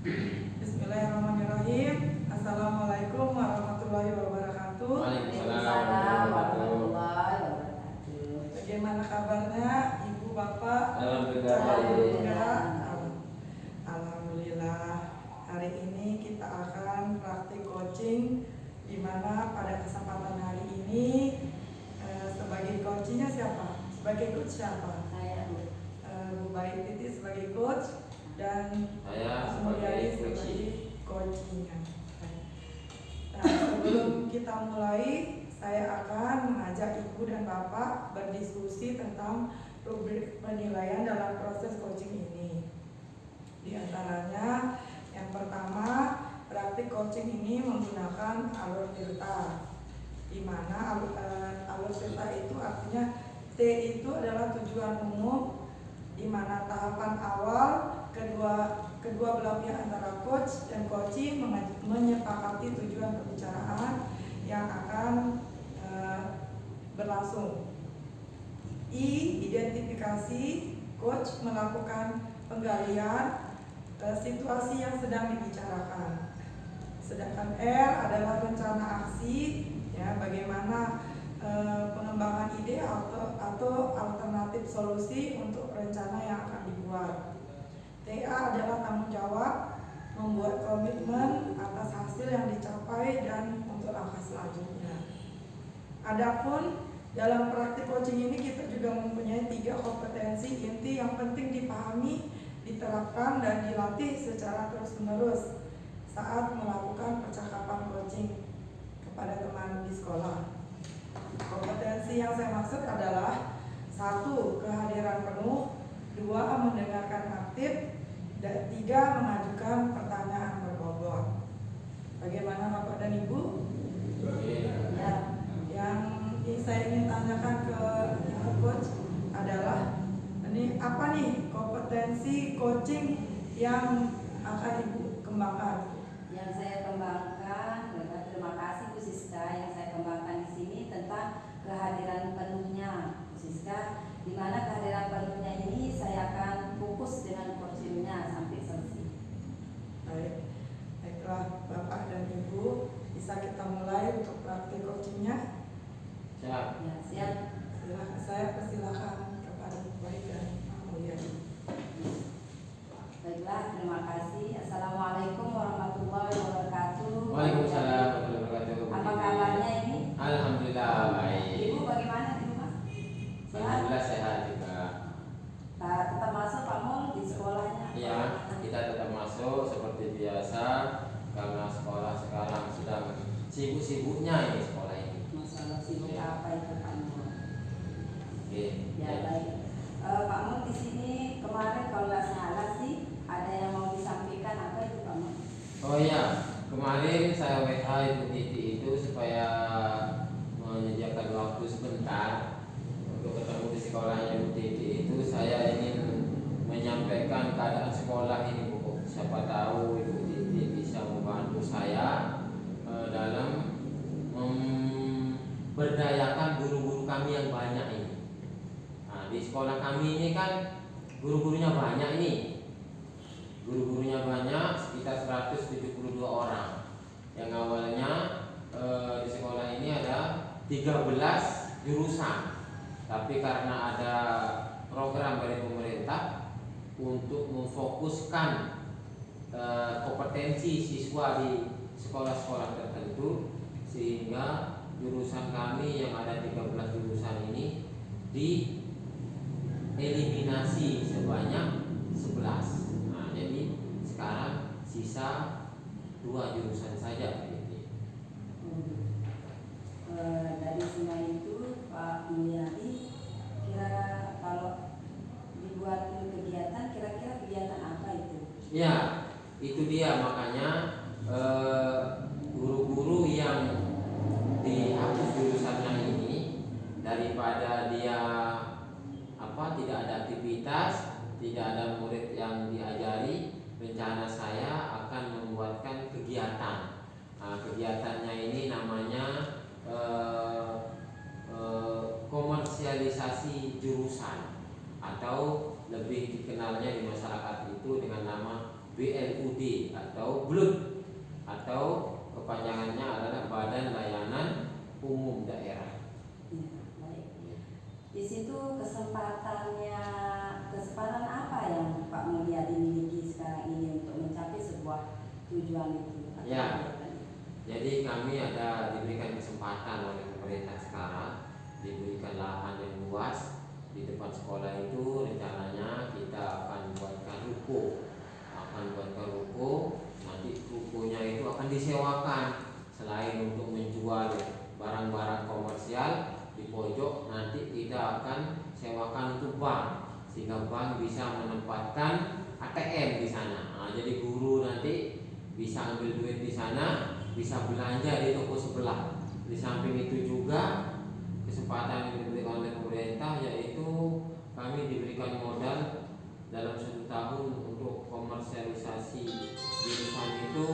Bismillahirrahmanirrahim. Assalamualaikum warahmatullahi wabarakatuh. Waalaikumsalam warahmatullahi wabarakatuh. Bagaimana kabarnya Ibu Bapak? Alhamdulillah. Alhamdulillah. Alhamdulillah. Hari ini kita akan praktik coaching di mana pada kesempatan hari ini eh, sebagai coachnya siapa? Sebagai coach siapa? Saya Bu. Eh, Bu Baik Titi sebagai coach dan Saya sebagai sebagai coaching. coachingnya. Nah, sebelum kita mulai, saya akan mengajak Ibu dan Bapak berdiskusi tentang rubrik penilaian dalam proses coaching ini. Di antaranya, yang pertama, praktik coaching ini menggunakan alur filter, di mana alur, eh, alur filter itu artinya T itu adalah tujuan umum, di mana tahapan awal kedua kedua belah pihak antara coach dan coachee menga- menyepakati tujuan pembicaraan yang akan eh, berlangsung. I identifikasi coach melakukan penggalian eh, situasi yang sedang dibicarakan. Sedangkan R adalah rencana aksi ya bagaimana eh, pengembangan ide atau atau alternatif solusi untuk rencana yang akan dibuat. TA adalah tanggung jawab membuat komitmen atas hasil yang dicapai dan untuk langkah selanjutnya. Adapun dalam praktik coaching ini kita juga mempunyai tiga kompetensi inti yang penting dipahami, diterapkan dan dilatih secara terus-menerus saat melakukan percakapan coaching kepada teman di sekolah. Kompetensi yang saya maksud adalah satu kehadiran penuh, dua mendengarkan aktif, dan tiga mengajukan pertanyaan berbobot. Bagaimana Bapak dan Ibu? Ya, yang saya ingin tanyakan ke Ibu Coach adalah ini apa nih kompetensi coaching yang akan Ibu kembangkan? Yang saya kembangkan, terima kasih Bu Siska yang saya kembangkan di sini tentang kehadiran penuhnya Bu Siska di mana kehadiran penuhnya ini saya akan fokus dengan coachingnya sampai selesai. Baik, baiklah Bapak dan Ibu bisa kita mulai untuk praktik coachingnya. Siap. Ya, siap. Silakan saya persilakan kepada Bu Baik dan Pak Mulyadi. Baiklah, terima kasih. Assalamualaikum warahmatullahi wabarakatuh. Waalaikumsalam warahmatullahi wabarakatuh. Apa kabarnya ini? Alhamdulillah baik. Ibu bagaimana di rumah? Sehat? Alhamdulillah sehat juga. Nah, tetap masuk Pak Mul di sekolahnya. Ya, kita tetap masuk seperti biasa karena sekolah sekarang sedang sibuk-sibuknya ini sekolah ini. Masalah sibuk Ya. apa itu Pak Mul? Oke. Ya baik. Eh, Pak Mul di sini kemarin kalau nggak salah sih ada yang mau disampaikan apa itu Pak Mul? Oh iya, kemarin saya WA Ibu Titi itu supaya menyediakan waktu sebentar untuk ketemu di sekolahnya Ibu Titi itu saya ingin menyampaikan keadaan sekolah ini Bu. Siapa tahu Ibu Titi bisa membantu saya eh, dalam memberdayakan guru-guru kami yang banyak ini. Di sekolah kami ini kan guru-gurunya banyak ini. Guru-gurunya banyak, sekitar 172 orang. Yang awalnya eh, di sekolah ini ada 13 jurusan. Tapi karena ada program dari pemerintah untuk memfokuskan eh, kompetensi siswa di sekolah-sekolah tertentu sehingga jurusan kami yang ada 13 jurusan ini di eliminasi sebanyak 11. Nah, jadi sekarang sisa dua jurusan saja Yeti. Eh, dari semua itu Pak Mulyadi kira kalau dibuat kegiatan kira-kira kegiatan apa itu? Ya, itu dia makanya eh, guru-guru yang dihapus jurusannya ini daripada dia apa tidak ada aktivitas, tidak ada murid yang diajari, rencana saya akan membuatkan kegiatan. Nah, kegiatannya ini namanya eh, eh, komersialisasi jurusan atau lebih dikenalnya di masyarakat itu dengan nama BLUD atau BLUD atau kepanjangannya adalah Badan Layanan Umum Daerah. Ya, baik. Di situ kesempatannya kesempatan apa yang Pak Mulyadi miliki sekarang ini untuk mencapai sebuah tujuan itu? Ya. Jadi kami ada diberikan kesempatan oleh pemerintah sekarang diberikan lahan yang luas di depan sekolah itu rencananya kita akan buatkan ruko akan buatkan ruko nanti rukonya itu akan disewakan. Selain untuk menjual barang-barang komersial di pojok nanti kita akan sewakan untuk bank sehingga bank bisa menempatkan ATM di sana. Nah, jadi guru nanti bisa ambil duit di sana bisa belanja di toko sebelah. Di samping itu juga kesempatan yang diberikan oleh pemerintah yaitu kami diberikan modal dalam satu tahun untuk komersialisasi jurusan itu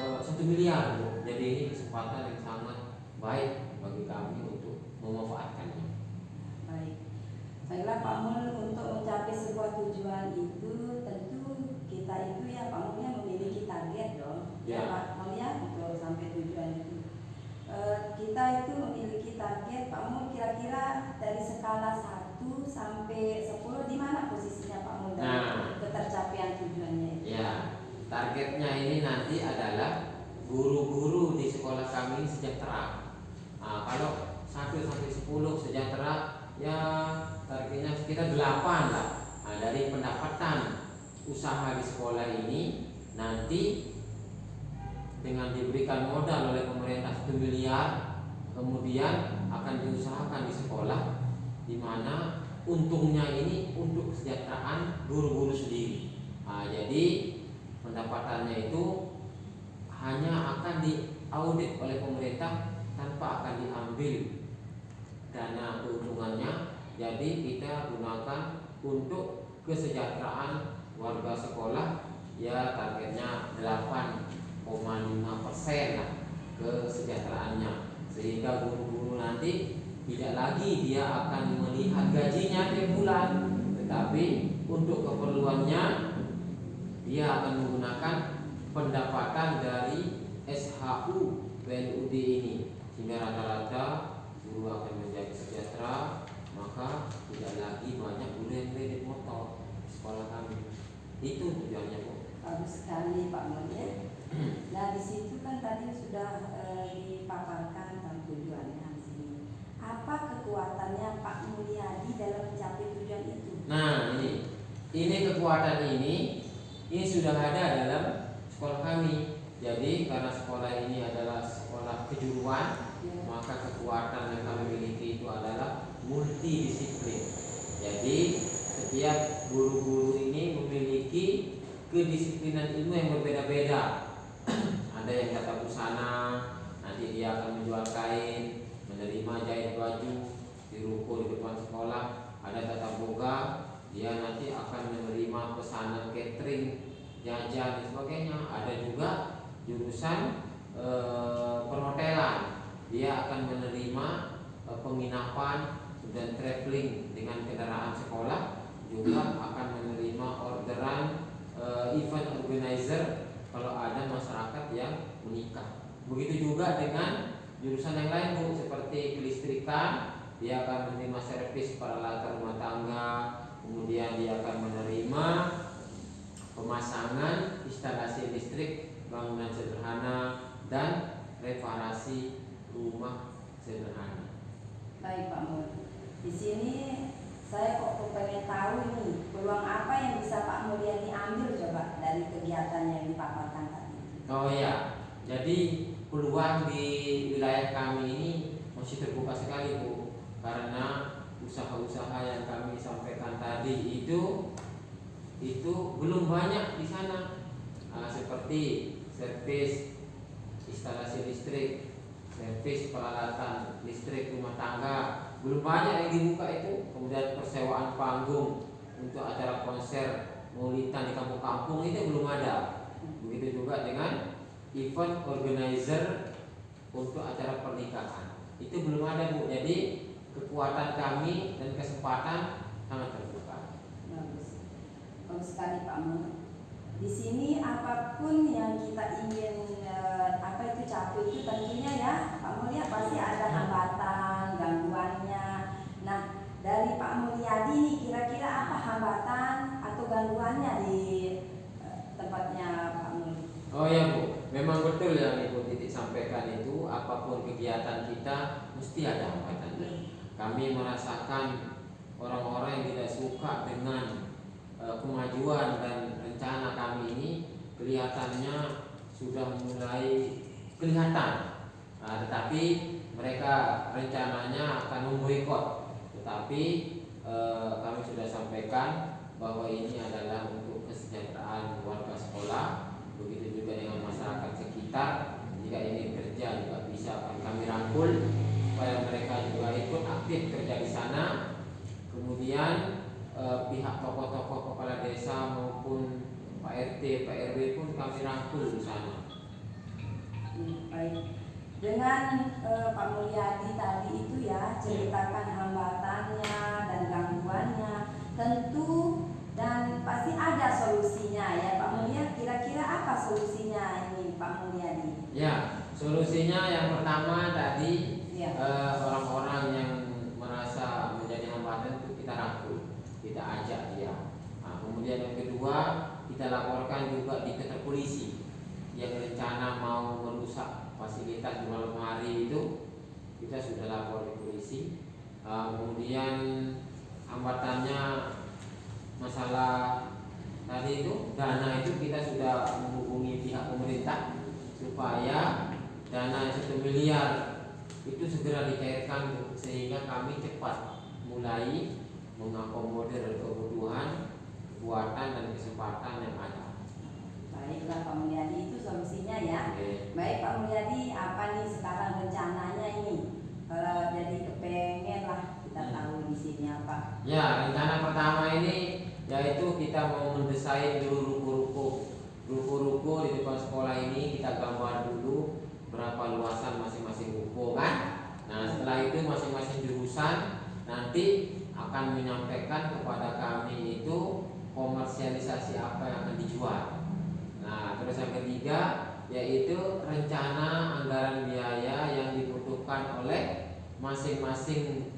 eh, satu miliar Bu. jadi ini kesempatan yang sangat baik bagi kami untuk memanfaatkannya Baik. Baiklah Pak Mul untuk mencapai sebuah tujuan itu tentu kita itu ya Pak Mul ya memiliki target dong. Ya. Pak Mul ya untuk sampai tujuan itu. Eh, kita itu memiliki target Pak Mul kira-kira dari skala 1 sampai 10 di mana posisinya Pak Mul dalam Nah. ketercapaian tujuannya itu? Ya, targetnya ini nanti adalah guru-guru di sekolah kami sejahtera. Nah, kalau 1 sampai 10 sejahtera, ya targetnya sekitar 8 lah. Nah, dari pendapatan usaha di sekolah ini nanti dengan diberikan modal oleh pemerintah 1 miliar, kemudian akan diusahakan di sekolah di mana untungnya ini untuk kesejahteraan guru-guru sendiri. Nah, jadi pendapatannya itu hanya akan diaudit oleh pemerintah tanpa akan diambil dana keuntungannya. Jadi kita gunakan untuk kesejahteraan warga sekolah ya targetnya 8,5 persen kesejahteraannya sehingga guru-guru nanti tidak lagi dia akan melihat gajinya tiap bulan tetapi untuk keperluannya dia akan menggunakan pendapatan dari SHU PNUD ini sehingga rata-rata guru akan menjadi sejahtera maka tidak lagi banyak guru yang kredit motor di sekolah kami itu tujuannya bu Bagus sekali Pak Mul ya. Nah di situ kan tadi sudah eh, dipaparkan tentang tujuannya di sini. Apa kekuatannya Pak Mulyadi dalam mencapai tujuan itu? nah ini ini kekuatan ini ini sudah ada dalam sekolah kami jadi karena sekolah ini adalah sekolah kejuruan Ya. maka kekuatan yang kami miliki itu adalah multidisiplin. Jadi setiap guru-guru ini memiliki kedisiplinan ilmu yang berbeda-beda. Ada yang tata busana, nanti dia akan menjual kain, menerima jahit baju di ruko di depan sekolah. Ada tata boga, dia nanti akan menerima pesanan catering, jajan dan sebagainya. Ada juga jurusan eh, perhotelan. Dia akan menerima eh, penginapan dan traveling dengan kendaraan sekolah. Juga akan menerima orderan eh, event organizer kalau ada masyarakat yang menikah. Begitu juga dengan jurusan yang lain bu seperti kelistrikan. Dia akan menerima servis peralatan rumah tangga kemudian dia akan menerima pemasangan instalasi listrik bangunan sederhana dan reparasi rumah sederhana. Baik Pak Mul. Di sini saya kok pengen tahu ini peluang apa yang bisa Pak Mulyadi ambil coba dari kegiatan yang dipaparkan tadi. Oh ya, jadi peluang di wilayah kami ini masih terbuka sekali bu, karena usaha-usaha yang kami sampaikan tadi itu itu belum banyak di sana, Ah, seperti servis instalasi listrik, servis peralatan listrik rumah tangga, belum banyak yang dibuka itu. Kemudian persewaan panggung untuk acara konser maulidan di kampung-kampung itu belum ada. Begitu juga dengan event organizer untuk acara pernikahan. Itu belum ada Bu. Jadi kekuatan kami dan kesempatan sangat terbuka. Bagus. Bagus sekali Pak Mul. di sini apa pun yang kita ingin eh, apa itu capai itu tentunya ya Pak Mulia pasti ada hambatan, gangguannya. Nah, dari Pak Mulyadi nih kira-kira apa hambatan atau gangguannya di eh, tempatnya Pak Mulyadi? Oh ya Bu, memang betul yang Ibu Titik sampaikan itu apa pun kegiatan kita mesti ada hambatannya. Kami merasakan orang-orang yang tidak suka dengan eh, kemajuan dan rencana kami ini kelihatannya sudah mulai kelihatan. Nah, tetapi mereka rencananya akan memboikot. Tetapi eh, kami sudah sampaikan bahwa ini adalah untuk kesejahteraan warga sekolah begitu juga dengan masyarakat sekitar jika ingin kerja juga bisa akan kami rangkul supaya mereka juga ikut aktif kerja di sana kemudian eh, pihak tokoh-tokoh kepala desa maupun Pak RT, Pak RW pun kami rangkul di sana Hmm, baik. Dengan eh, Pak Mulyadi tadi itu ya ceritakan hambatannya dan gangguannya, tentu dan pasti ada solusinya ya Pak Mulyadi. Kira-kira apa solusinya ini Pak Mulyadi? ya solusinya yang pertama tadi Ya. eh, orang-orang yang merasa menjadi hambatan itu kita rangkul kita ajak dia nah, kemudian yang kedua kita laporkan juga di kantor polisi yang rencana mau merusak fasilitas di malam hari itu kita sudah lapor di polisi. Uh, kemudian hambatannya masalah tadi itu dana itu kita sudah menghubungi pihak pemerintah supaya dana satu miliar itu segera dicairkan sehingga kami cepat mulai mengakomodir kebutuhan kekuatan dan kesempatan yang ada. Baiklah Pak Mulyadi itu solusinya ya. Oke. Baik Pak Mulyadi, apa nih sekarang rencananya ini? Kalau jadi kepengen lah kita tahu di sini apa. Ya, rencana pertama ini yaitu kita mau mendesain dulu ruko-ruko. Ruko-ruko di depan sekolah ini kita gambar dulu berapa luasan masing-masing ruko kan. Nah, setelah itu masing-masing jurusan nanti akan menyampaikan kepada kami itu komersialisasi apa yang akan dijual. Nah, terus yang ketiga yaitu rencana anggaran biaya yang dibutuhkan oleh masing-masing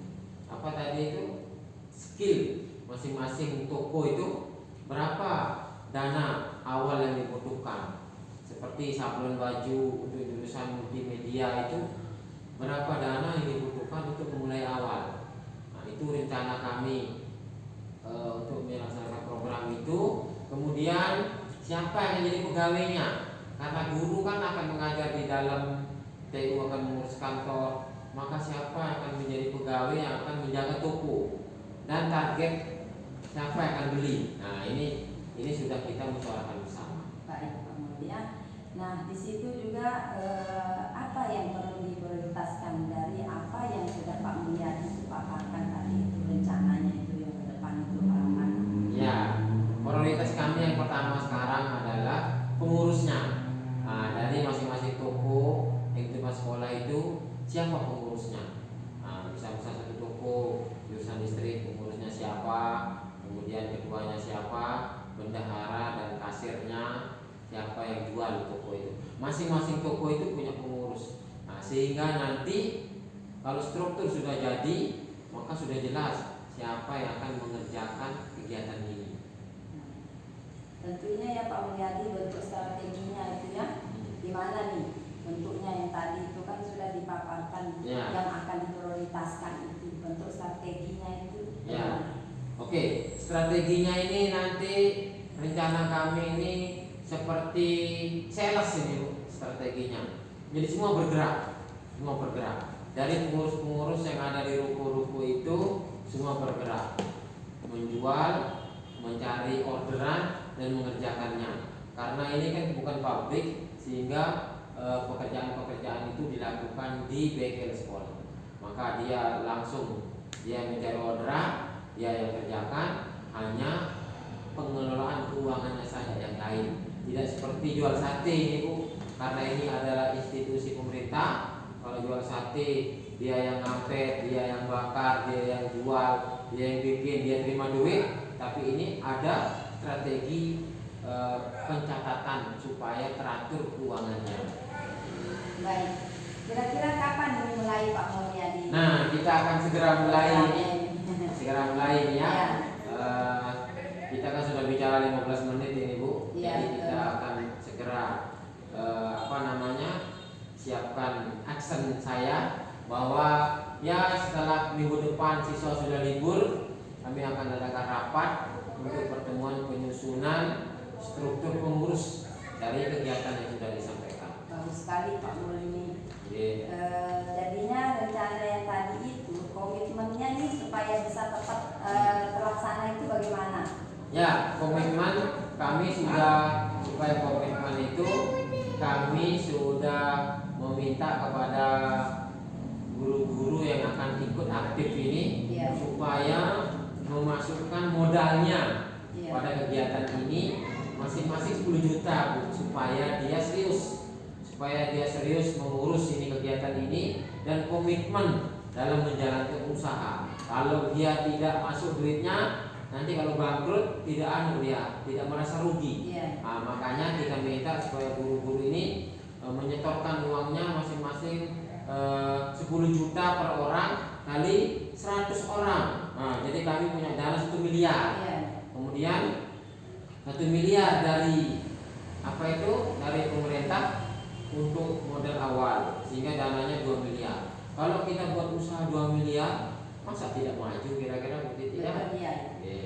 apa tadi itu skill masing-masing toko itu berapa dana awal yang dibutuhkan? Seperti sablon baju untuk jurusan multimedia itu berapa dana yang dibutuhkan untuk memulai awal? Nah itu rencana kami e, untuk melaksanakan program itu. Kemudian siapa yang menjadi pegawainya? Karena guru kan akan mengajar di dalam TU akan mengurus kantor. Maka siapa yang akan menjadi pegawai yang akan menjaga toko? Dan target siapa yang akan beli nah ini ini sudah kita musyawarahkan bersama Baik Pak Mulia. Nah di situ juga eh, apa yang perlu diprioritaskan dari apa yang sudah Pak Mulia paparkan tadi itu rencananya itu yang ke depan itu harapan. ya prioritas kami yang pertama sekarang adalah pengurusnya nah, dari masing-masing toko yang di depan sekolah itu siapa pengurusnya nah, bisa bisa satu toko jurusan listrik pengurusnya siapa kemudian ketuanya siapa bendahara dan kasirnya siapa yang jual toko itu masing-masing toko itu punya pengurus nah, sehingga nanti kalau struktur sudah jadi maka sudah jelas siapa yang akan mengerjakan kegiatan ini tentunya ya Pak Mulyadi bentuk strateginya itu ya di mana nih bentuknya yang tadi itu kan sudah dipaparkan Ya. yang akan diprioritaskan itu bentuk strateginya itu. Ya. Oke, strateginya ini nanti rencana kami ini seperti sales ini Bu, strateginya. Jadi semua bergerak, semua bergerak. Dari pengurus-pengurus yang ada di ruko-ruko itu semua bergerak, menjual, mencari orderan dan mengerjakannya. Karena ini kan bukan pabrik, sehingga eh, pekerjaan-pekerjaan itu dilakukan di bengkel sekolah. Maka dia langsung dia mencari orderan, dia yang kerjakan hanya pengelolaan keuangannya saja yang lain tidak seperti jual sate ini bu karena ini adalah institusi pemerintah kalau jual sate dia yang ngapet dia yang bakar dia yang jual dia yang bikin dia terima duit tapi ini ada strategi e, pencatatan supaya teratur keuangannya. Baik. Kira-kira kapan dimulai Pak Mulyadi? Nah, kita akan segera mulai segera mulai ya. Ya. Eh, kita kan sudah bicara 15 menit ini Bu, Iya, jadi kita betul. akan segera eh, apa namanya siapkan action saya bahwa ya setelah minggu depan siswa sudah libur, kami akan adakan rapat untuk pertemuan penyusunan struktur pengurus dari kegiatan yang sudah disampaikan. Bagus sekali Pak Mulini. Jadi, Eh, jadinya rencana yang tadi itu komitmennya nih supaya bisa tepat eh, terlaksana itu bagaimana? Ya, komitmen kami sudah supaya komitmen itu kami sudah meminta kepada guru-guru yang akan ikut aktif ini Iya. supaya memasukkan modalnya Iya. pada kegiatan ini masing-masing 10 juta Bu, supaya dia serius supaya dia serius mengurus ini kegiatan ini dan komitmen dalam menjalankan usaha. Kalau dia tidak masuk duitnya, nanti kalau bangkrut tidak anu dia, tidak merasa rugi. Iya. Nah, makanya kita minta supaya guru-guru ini e, menyetorkan uangnya masing-masing e, 10 juta per orang kali 100 orang. Nah, jadi kami punya dana 1 miliar. Iya. Kemudian satu miliar dari apa itu dari pemerintah untuk modal awal sehingga dananya 2 miliar. Kalau kita buat usaha 2 miliar, masa tidak maju kira-kira begitu Betul, tidak? iya. Oke.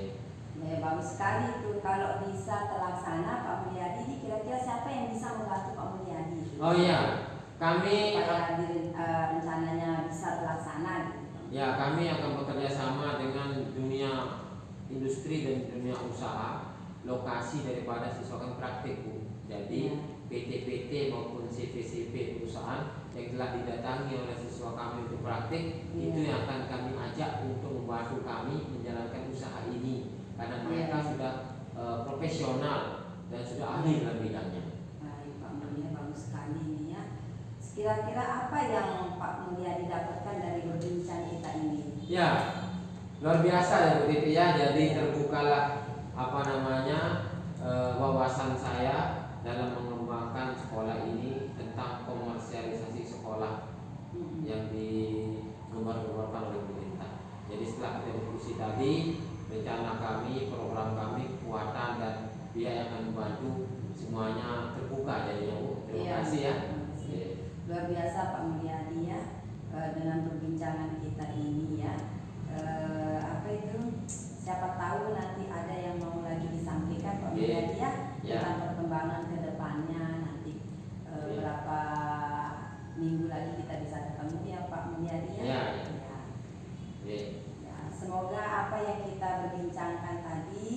Ya, bagus sekali itu kalau bisa terlaksana Pak Mulyadi kira-kira siapa yang bisa membantu Pak Mulyadi? Oh iya, kami supaya eh, rencananya bisa terlaksana gitu. ya kami akan bekerja sama dengan dunia industri dan dunia usaha lokasi daripada siswa praktik bu. Jadi Iya. PT-PT maupun CV-CV perusahaan yang telah didatangi oleh siswa kami untuk praktik Iya. itu yang akan kami ajak untuk membantu kami menjalankan usaha ini karena mereka Iya. sudah eh, profesional dan sudah ahli dalam bidangnya. Sekali ini ya. Kira-kira apa yang Pak Mulyadi dapatkan dari berbincang kita ini? Ya, luar biasa ya Bu Titi ya. Jadi terbukalah apa namanya eh, wawasan saya dalam mengembangkan sekolah ini tentang komersialisasi sekolah Hmm. yang digembar-gemborkan oleh pemerintah. Jadi setelah kita diskusi tadi, rencana kami, program kami, kekuatan dan biaya yang membantu semuanya terbuka jadinya Bu. Terima Iya, kasih ya. terima kasih. Oke. Luar biasa Pak Mulyadi ya eh, dengan perbincangan kita ini ya. Eh, apa itu? Siapa tahu nanti ada yang mau lagi disampaikan Pak. Mulyadi ya Ya. tentang perkembangan ke depannya nanti eh, Oke. berapa minggu lagi kita bisa ketemu ya Pak Mulyadi ya. Ya, ya. Ya. Oke. Ya, semoga apa yang kita berbincangkan tadi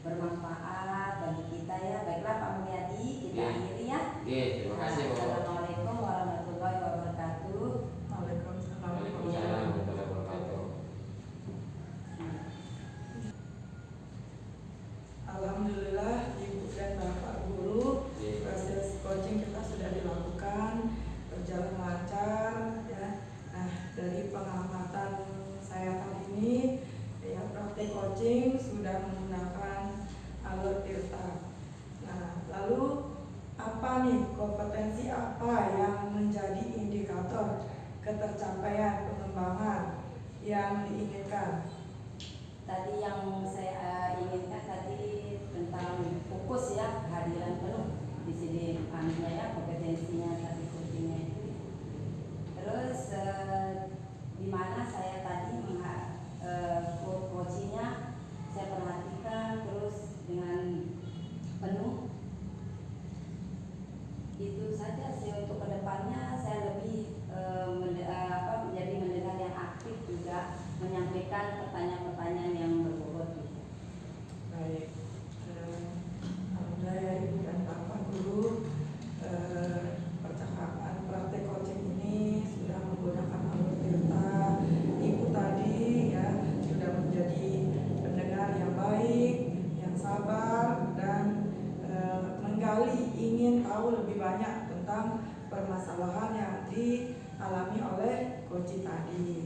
bermanfaat bagi kita ya. Baiklah Pak Mulyadi, kita Oke. akhiri ya. Oke, terima kasih Bu. Assalamualaikum warahmatullahi wabarakatuh. Waalaikumsalam. Waalaikumsalam warahmatullahi wabarakatuh. Alhamdulillah Ibu dan Bapak guru Oke. proses coaching kita sudah dilakukan berjalan lancar ya. Nah dari pengamatan saya kali ini ya praktik coaching sudah menggunakan alur Tirta. Nah lalu apa nih kompetensi apa yang menjadi indikator ketercapaian pengembangan yang diinginkan? Tadi yang saya eh, inginkan tadi tentang fokus kehadiran penuh. Di sini anunya ya kompetensinya tadi coachingnya itu. Terus eh, di mana saya tadi mengha- eh, coachingnya saya perhatikan terus dengan penuh. Itu saja sih untuk ke depannya. Saya lebih eh, apa, menjadi mendengar yang aktif juga menyampaikan pertanyaan-pertanyaan yang berbobot gitu. Baik, Eh, Alhamdulillah ya Ibu dan Bapak Guru eh, percakapan praktek coaching ini sudah menggunakan alur Tirta. Ibu tadi ya sudah menjadi pendengar yang baik, yang sabar dan eh, menggali ingin tahu lebih banyak tentang permasalahan yang dialami oleh coaching